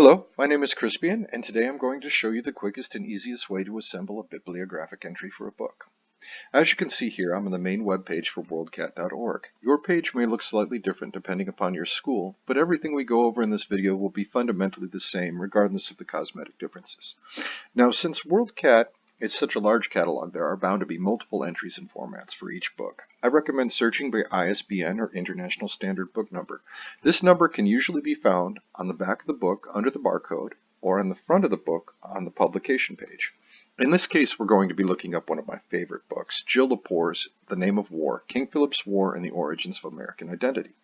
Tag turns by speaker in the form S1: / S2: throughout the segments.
S1: Hello, my name is Crispian, and today I'm going to show you the quickest and easiest way to assemble a bibliographic entry for a book. As you can see here, I'm on the main web page for worldcat.org. Your page may look slightly different depending upon your school, but everything we go over in this video will be fundamentally the same regardless of the cosmetic differences. Now, since WorldCat it's such a large catalog, there are bound to be multiple entries and formats for each book. I recommend searching by ISBN or International Standard Book Number. This number can usually be found on the back of the book under the barcode or on the front of the book on the publication page. In this case, we're going to be looking up one of my favorite books, Jill Lepore's The Name of War, King Philip's War and the Origins of American Identity.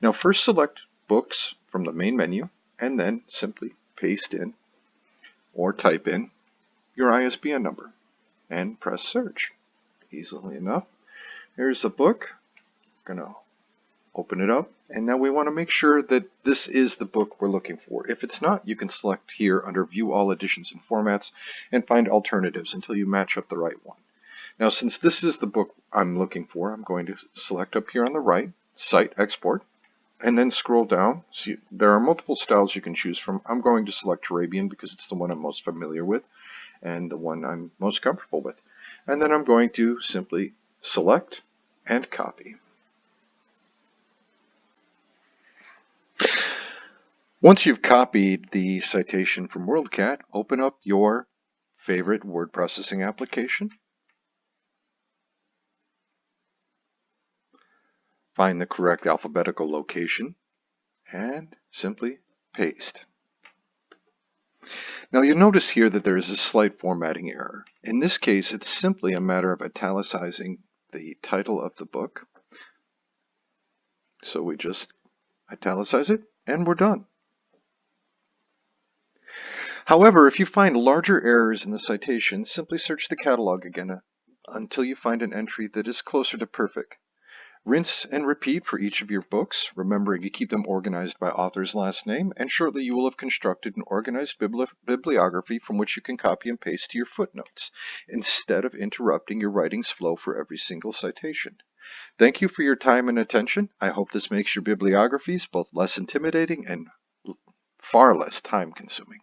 S1: Now first select Books from the main menu and then simply paste in or type in your ISBN number and press search. Easily enough. Here's the book. I'm going to open it up and now we want to make sure that this is the book we're looking for. If it's not, you can select here under View All Editions and Formats and find alternatives until you match up the right one. Now since this is the book I'm looking for, I'm going to select up here on the right, Cite Export, and then scroll down. See, there are multiple styles you can choose from. I'm going to select Turabian because it's the one I'm most familiar with and the one I'm most comfortable with. And then I'm going to simply select and copy. Once you've copied the citation from WorldCat, open up your favorite word processing application. Find the correct alphabetical location and simply paste. Now you'll notice here that there is a slight formatting error. In this case, it's simply a matter of italicizing the title of the book. So we just italicize it and we're done. However, if you find larger errors in the citation, simply search the catalog again uh, until you find an entry that is closer to perfect. Rinse and repeat for each of your books, remembering to keep them organized by author's last name, and shortly you will have constructed an organized bibli bibliography from which you can copy and paste to your footnotes, instead of interrupting your writing's flow for every single citation. Thank you for your time and attention. I hope this makes your bibliographies both less intimidating and far less time consuming.